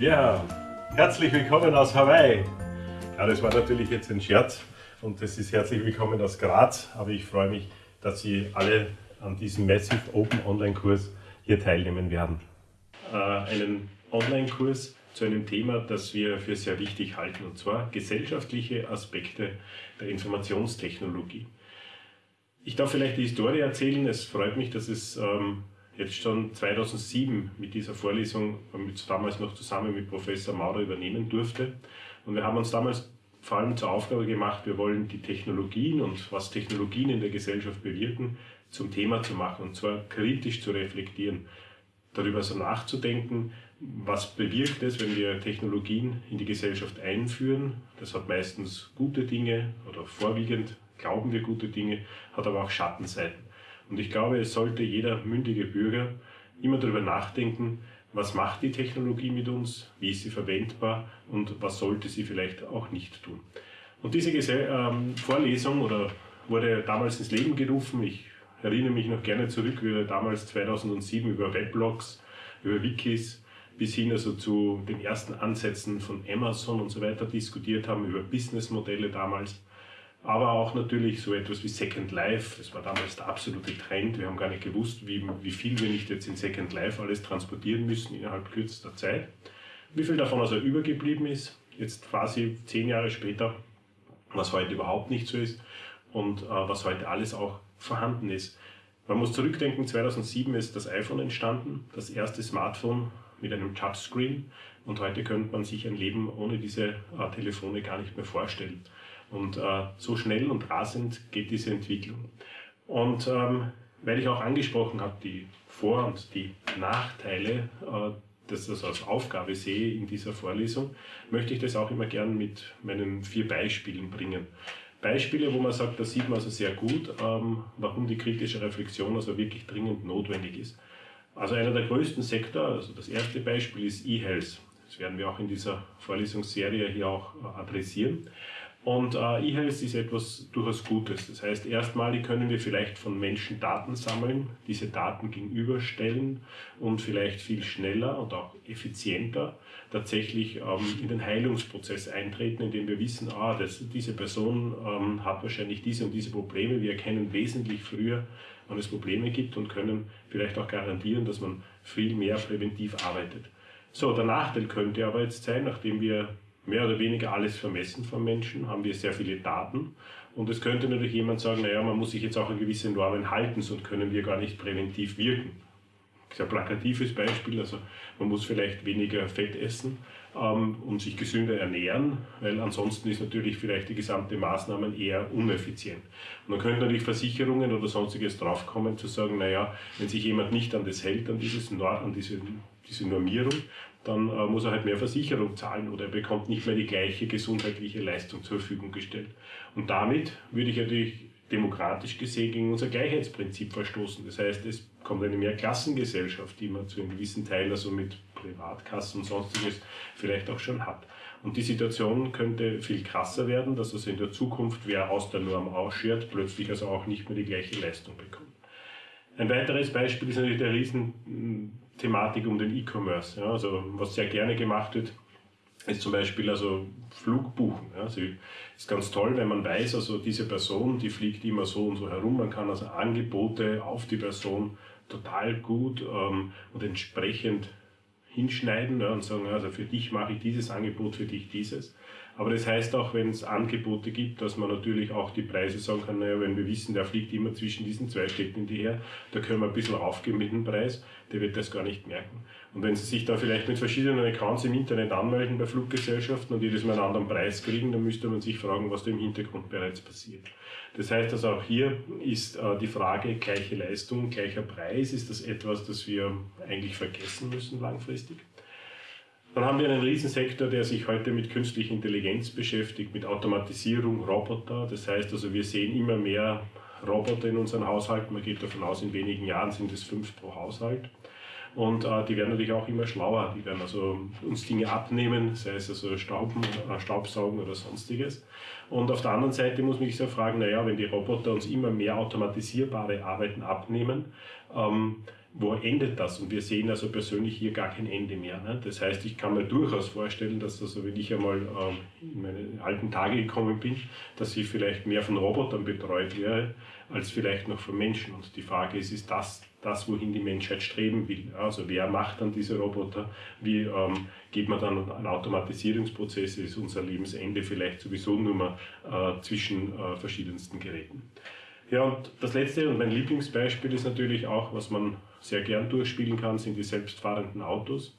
Ja, herzlich willkommen aus Hawaii. Ja, das war natürlich jetzt ein Scherz und das ist herzlich willkommen aus Graz, aber ich freue mich, dass Sie alle an diesem Massive Open Online Kurs hier teilnehmen werden. Äh, einen Online-Kurs zu einem Thema, das wir für sehr wichtig halten, und zwar gesellschaftliche Aspekte der Informationstechnologie. Ich darf vielleicht die Historie erzählen. Es freut mich, dass es ähm, jetzt schon 2007 mit dieser Vorlesung, mit, damals noch zusammen mit Professor Maurer übernehmen durfte. Und wir haben uns damals vor allem zur Aufgabe gemacht, wir wollen die Technologien und was Technologien in der Gesellschaft bewirken, zum Thema zu machen und zwar kritisch zu reflektieren, darüber so nachzudenken, was bewirkt es, wenn wir Technologien in die Gesellschaft einführen. Das hat meistens gute Dinge oder vorwiegend glauben wir gute Dinge, hat aber auch Schattenseiten. Und ich glaube, es sollte jeder mündige Bürger immer darüber nachdenken, was macht die Technologie mit uns, wie ist sie verwendbar und was sollte sie vielleicht auch nicht tun. Und diese ähm, Vorlesung oder wurde damals ins Leben gerufen. Ich erinnere mich noch gerne zurück, wie wir damals 2007 über Weblogs, über Wikis bis hin also zu den ersten Ansätzen von Amazon und so weiter diskutiert haben, über Businessmodelle damals aber auch natürlich so etwas wie Second Life. Das war damals der absolute Trend. Wir haben gar nicht gewusst, wie, wie viel wir nicht jetzt in Second Life alles transportieren müssen innerhalb kürzester Zeit. Wie viel davon also übergeblieben ist, jetzt quasi zehn Jahre später, was heute überhaupt nicht so ist und äh, was heute alles auch vorhanden ist. Man muss zurückdenken, 2007 ist das iPhone entstanden, das erste Smartphone mit einem Touchscreen und heute könnte man sich ein Leben ohne diese äh, Telefone gar nicht mehr vorstellen. Und äh, so schnell und rasend geht diese Entwicklung. Und ähm, weil ich auch angesprochen habe, die Vor- und die Nachteile, äh, dass das als Aufgabe sehe in dieser Vorlesung, möchte ich das auch immer gern mit meinen vier Beispielen bringen. Beispiele, wo man sagt, da sieht man also sehr gut, ähm, warum die kritische Reflexion also wirklich dringend notwendig ist. Also einer der größten Sektor, also das erste Beispiel ist E-Health. Das werden wir auch in dieser Vorlesungsserie hier auch äh, adressieren. Und äh, E-Health ist etwas durchaus Gutes. Das heißt, erstmalig können wir vielleicht von Menschen Daten sammeln, diese Daten gegenüberstellen und vielleicht viel schneller und auch effizienter tatsächlich ähm, in den Heilungsprozess eintreten, indem wir wissen, ah, das, diese Person ähm, hat wahrscheinlich diese und diese Probleme. Wir erkennen wesentlich früher, wann es Probleme gibt und können vielleicht auch garantieren, dass man viel mehr präventiv arbeitet. So, der Nachteil könnte aber jetzt sein, nachdem wir mehr oder weniger alles vermessen von Menschen, haben wir sehr viele Daten. Und es könnte natürlich jemand sagen, naja, man muss sich jetzt auch an gewisse Normen halten, sonst können wir gar nicht präventiv wirken. Sehr plakatives Beispiel, also man muss vielleicht weniger Fett essen ähm, und sich gesünder ernähren, weil ansonsten ist natürlich vielleicht die gesamte Maßnahme eher uneffizient. Und dann könnten natürlich Versicherungen oder sonstiges draufkommen, zu sagen, naja, wenn sich jemand nicht an das hält, an, dieses, an diese, diese Normierung, dann äh, muss er halt mehr Versicherung zahlen oder er bekommt nicht mehr die gleiche gesundheitliche Leistung zur Verfügung gestellt. Und damit würde ich natürlich demokratisch gesehen gegen unser Gleichheitsprinzip verstoßen. Das heißt, es kommt eine Mehrklassengesellschaft, die man zu einem gewissen Teil, also mit Privatkassen und sonstiges, vielleicht auch schon hat. Und die Situation könnte viel krasser werden, dass also in der Zukunft, wer aus der Norm ausschert, plötzlich also auch nicht mehr die gleiche Leistung bekommt. Ein weiteres Beispiel ist natürlich der riesen Thematik um den E-Commerce. Ja, also was sehr gerne gemacht wird, ist zum Beispiel also Flugbuchen. Ja, also ist ganz toll, wenn man weiß, also diese Person, die fliegt immer so und so herum. Man kann also Angebote auf die Person total gut ähm, und entsprechend hinschneiden ja, und sagen, also für dich mache ich dieses Angebot, für dich dieses. Aber das heißt auch, wenn es Angebote gibt, dass man natürlich auch die Preise sagen kann, naja, wenn wir wissen, der fliegt immer zwischen diesen zwei Städten her, da können wir ein bisschen aufgeben mit dem Preis, der wird das gar nicht merken. Und wenn Sie sich da vielleicht mit verschiedenen Accounts im Internet anmelden bei Fluggesellschaften und jedes Mal einen anderen Preis kriegen, dann müsste man sich fragen, was da im Hintergrund bereits passiert. Das heißt also auch hier ist äh, die Frage gleiche Leistung, gleicher Preis, ist das etwas, das wir eigentlich vergessen müssen langfristig? Dann haben wir einen Riesensektor, der sich heute mit künstlicher Intelligenz beschäftigt, mit Automatisierung, Roboter. Das heißt also, wir sehen immer mehr Roboter in unseren Haushalten. Man geht davon aus, in wenigen Jahren sind es fünf pro Haushalt. Und äh, die werden natürlich auch immer schlauer. Die werden also uns Dinge abnehmen, sei es also Stauben, äh, Staubsaugen oder sonstiges. Und auf der anderen Seite muss man sich so fragen, naja, wenn die Roboter uns immer mehr automatisierbare Arbeiten abnehmen, ähm, wo endet das? Und wir sehen also persönlich hier gar kein Ende mehr. Ne? Das heißt, ich kann mir durchaus vorstellen, dass das, wenn ich einmal ähm, in meine alten Tage gekommen bin, dass ich vielleicht mehr von Robotern betreut wäre, als vielleicht noch von Menschen. Und die Frage ist, ist das das, wohin die Menschheit streben will? Also wer macht dann diese Roboter? Wie ähm, geht man dann an Automatisierungsprozesse? Ist unser Lebensende vielleicht sowieso nur mal äh, zwischen äh, verschiedensten Geräten? Ja, und das letzte und mein Lieblingsbeispiel ist natürlich auch, was man sehr gern durchspielen kann, sind die selbstfahrenden Autos.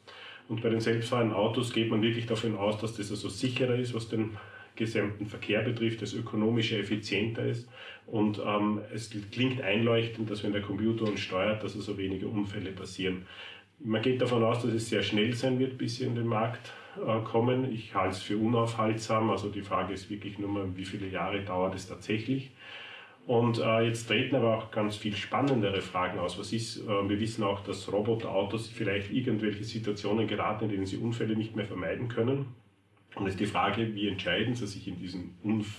Und bei den selbstfahrenden Autos geht man wirklich davon aus, dass das also sicherer ist, was den gesamten Verkehr betrifft, das ökonomischer, effizienter ist. Und ähm, es klingt einleuchtend, dass wenn der Computer uns steuert, dass also weniger Unfälle passieren. Man geht davon aus, dass es sehr schnell sein wird, bis sie in den Markt äh, kommen. Ich halte es für unaufhaltsam. Also die Frage ist wirklich nur mal, wie viele Jahre dauert es tatsächlich. Und äh, jetzt treten aber auch ganz viel spannendere Fragen aus. Was ist, äh, wir wissen auch, dass Roboterautos vielleicht irgendwelche Situationen geraten, in denen sie Unfälle nicht mehr vermeiden können. Und es ist die Frage, wie entscheiden sie sich in, diesen Unf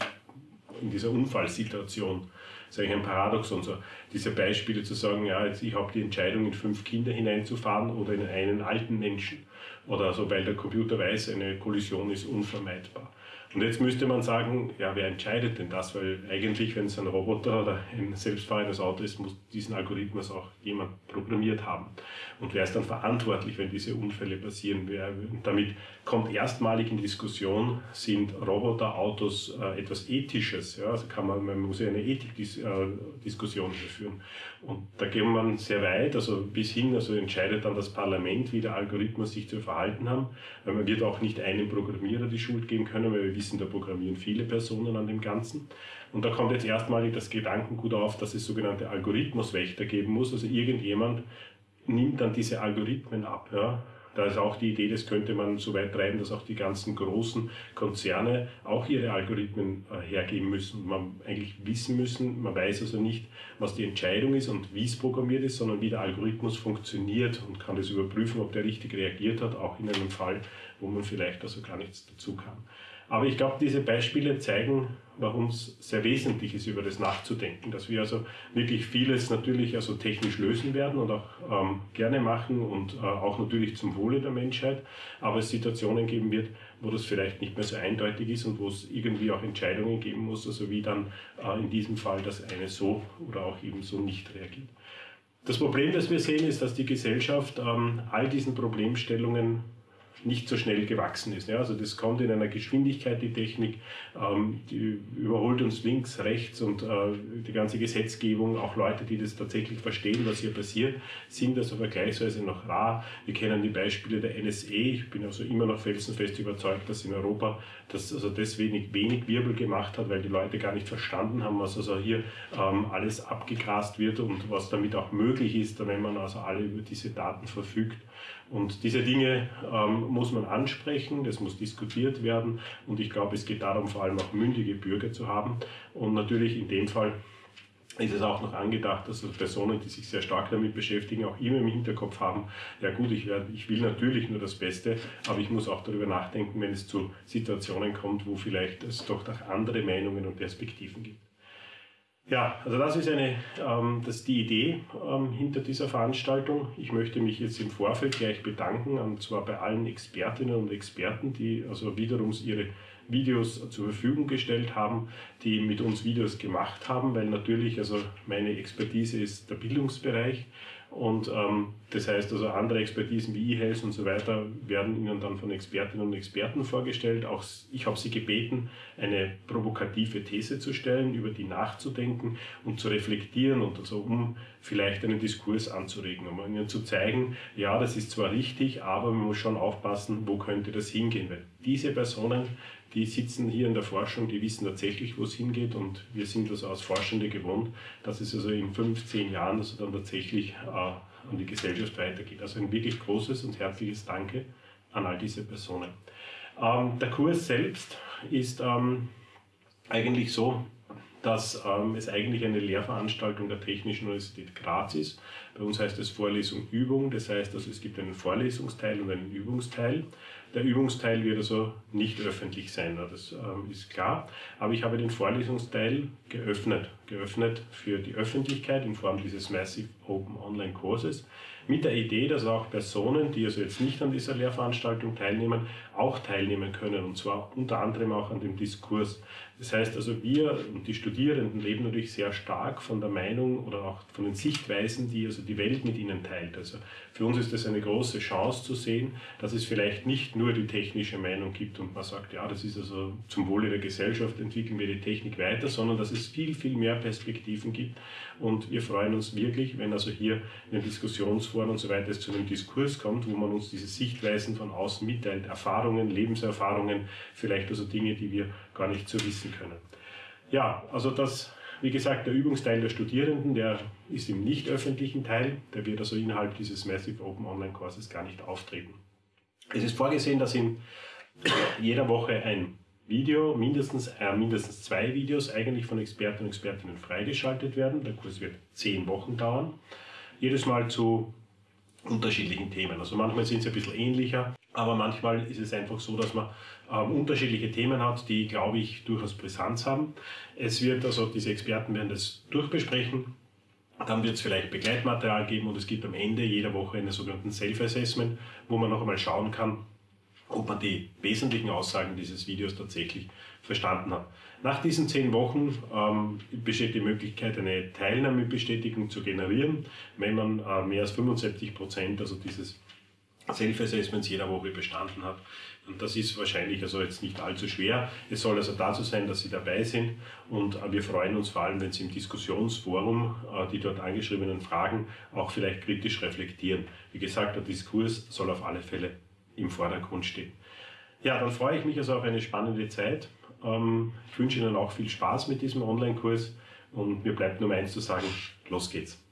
in dieser Unfallsituation? Das ist eigentlich ein Paradoxon. So, diese Beispiele zu sagen, ja, jetzt ich habe die Entscheidung, in fünf Kinder hineinzufahren oder in einen alten Menschen. Oder so, weil der Computer weiß, eine Kollision ist unvermeidbar. Und jetzt müsste man sagen, ja, wer entscheidet denn das? Weil eigentlich, wenn es ein Roboter oder ein selbstfahrendes Auto ist, muss diesen Algorithmus auch jemand programmiert haben. Und wer ist dann verantwortlich, wenn diese Unfälle passieren? Wer, damit kommt erstmalig in Diskussion, sind Roboterautos äh, etwas Ethisches? Ja? Also kann man, man muss ja eine Ethikdiskussion äh, führen. Und da geht man sehr weit, also bis hin, also entscheidet dann das Parlament, wie der Algorithmus sich zu verhalten haben. Weil man wird auch nicht einem Programmierer die Schuld geben können, weil wir wissen, da programmieren viele Personen an dem Ganzen. Und da kommt jetzt erstmalig das Gedankengut auf, dass es sogenannte Algorithmuswächter geben muss. Also irgendjemand nimmt dann diese Algorithmen ab. Ja? Da ist auch die Idee, das könnte man so weit treiben, dass auch die ganzen großen Konzerne auch ihre Algorithmen äh, hergeben müssen. Man eigentlich wissen müssen, man weiß also nicht, was die Entscheidung ist und wie es programmiert ist, sondern wie der Algorithmus funktioniert und kann das überprüfen, ob der richtig reagiert hat, auch in einem Fall, wo man vielleicht also gar nichts dazu kann. Aber ich glaube, diese Beispiele zeigen, warum es sehr wesentlich ist, über das nachzudenken, dass wir also wirklich vieles natürlich also technisch lösen werden und auch ähm, gerne machen und äh, auch natürlich zum Wohle der Menschheit, aber es Situationen geben wird, wo das vielleicht nicht mehr so eindeutig ist und wo es irgendwie auch Entscheidungen geben muss, also wie dann äh, in diesem Fall das eine so oder auch eben so nicht reagiert. Das Problem, das wir sehen, ist, dass die Gesellschaft ähm, all diesen Problemstellungen nicht so schnell gewachsen ist. Ja, also das kommt in einer Geschwindigkeit, die Technik, ähm, die überholt uns links, rechts und äh, die ganze Gesetzgebung, auch Leute, die das tatsächlich verstehen, was hier passiert, sind also vergleichsweise noch rar. Wir kennen die Beispiele der NSE. Ich bin also immer noch felsenfest überzeugt, dass in Europa das also deswegen wenig Wirbel gemacht hat, weil die Leute gar nicht verstanden haben, was also hier ähm, alles abgegrast wird und was damit auch möglich ist, wenn man also alle über diese Daten verfügt. Und diese Dinge ähm, muss man ansprechen, das muss diskutiert werden und ich glaube, es geht darum, vor allem auch mündige Bürger zu haben und natürlich in dem Fall ist es auch noch angedacht, dass Personen, die sich sehr stark damit beschäftigen, auch immer im Hinterkopf haben, ja gut, ich, werde, ich will natürlich nur das Beste, aber ich muss auch darüber nachdenken, wenn es zu Situationen kommt, wo vielleicht es doch auch andere Meinungen und Perspektiven gibt. Ja, also das ist eine, ähm, das die Idee ähm, hinter dieser Veranstaltung. Ich möchte mich jetzt im Vorfeld gleich bedanken, und zwar bei allen Expertinnen und Experten, die also wiederum ihre Videos zur Verfügung gestellt haben, die mit uns Videos gemacht haben, weil natürlich, also meine Expertise ist der Bildungsbereich und ähm, das heißt also andere Expertisen wie E-Health und so weiter werden Ihnen dann von Expertinnen und Experten vorgestellt. Auch ich habe Sie gebeten, eine provokative These zu stellen, über die nachzudenken und zu reflektieren und also um vielleicht einen Diskurs anzuregen, um Ihnen zu zeigen, ja, das ist zwar richtig, aber man muss schon aufpassen, wo könnte das hingehen, weil diese Personen die sitzen hier in der Forschung, die wissen tatsächlich, wo es hingeht und wir sind also als Forschende gewohnt, dass es also in fünf, zehn Jahren also dann tatsächlich äh, an die Gesellschaft weitergeht. Also ein wirklich großes und herzliches Danke an all diese Personen. Ähm, der Kurs selbst ist ähm, eigentlich so, dass ähm, es eigentlich eine Lehrveranstaltung der Technischen Universität Graz ist. Bei uns heißt es Vorlesung Übung, das heißt also es gibt einen Vorlesungsteil und einen Übungsteil. Der Übungsteil wird also nicht öffentlich sein, das ähm, ist klar. Aber ich habe den Vorlesungsteil geöffnet, geöffnet für die Öffentlichkeit in Form dieses Massive Open Online Kurses mit der Idee, dass auch Personen, die also jetzt nicht an dieser Lehrveranstaltung teilnehmen, auch teilnehmen können und zwar unter anderem auch an dem Diskurs. Das heißt also, wir und die Studierenden leben natürlich sehr stark von der Meinung oder auch von den Sichtweisen, die also die Welt mit ihnen teilt. Also für uns ist das eine große Chance zu sehen, dass es vielleicht nicht nur die technische Meinung gibt und man sagt, ja, das ist also zum Wohle der Gesellschaft, entwickeln wir die Technik weiter, sondern dass es viel, viel mehr Perspektiven gibt. Und wir freuen uns wirklich, wenn also hier in den Diskussionsforen und so weiter es zu einem Diskurs kommt, wo man uns diese Sichtweisen von außen mitteilt, Erfahrungen, Lebenserfahrungen, vielleicht also Dinge, die wir gar nicht so wissen können. Ja, also das wie gesagt, der Übungsteil der Studierenden, der ist im nicht öffentlichen Teil, der wird also innerhalb dieses Massive Open Online Courses gar nicht auftreten. Es ist vorgesehen, dass in jeder Woche ein Video, mindestens, äh, mindestens zwei Videos eigentlich von Experten und Expertinnen freigeschaltet werden. Der Kurs wird zehn Wochen dauern. Jedes Mal zu unterschiedlichen Themen. Also manchmal sind sie ein bisschen ähnlicher, aber manchmal ist es einfach so, dass man ähm, unterschiedliche Themen hat, die, glaube ich, durchaus Brisanz haben. Es wird also, diese Experten werden das durchbesprechen. Dann wird es vielleicht Begleitmaterial geben und es gibt am Ende jeder Woche einen sogenannten Self-Assessment, wo man noch einmal schauen kann, ob man die wesentlichen Aussagen dieses Videos tatsächlich verstanden hat. Nach diesen zehn Wochen ähm, besteht die Möglichkeit, eine Teilnahmebestätigung zu generieren, wenn man äh, mehr als 75 Prozent also dieses Self-Assessments jeder Woche bestanden hat. Und das ist wahrscheinlich also jetzt nicht allzu schwer. Es soll also dazu sein, dass Sie dabei sind und äh, wir freuen uns vor allem, wenn Sie im Diskussionsforum äh, die dort angeschriebenen Fragen auch vielleicht kritisch reflektieren. Wie gesagt, der Diskurs soll auf alle Fälle im Vordergrund stehen. Ja, dann freue ich mich also auf eine spannende Zeit. Ähm, ich wünsche Ihnen auch viel Spaß mit diesem Online-Kurs und mir bleibt nur eins zu sagen, los geht's.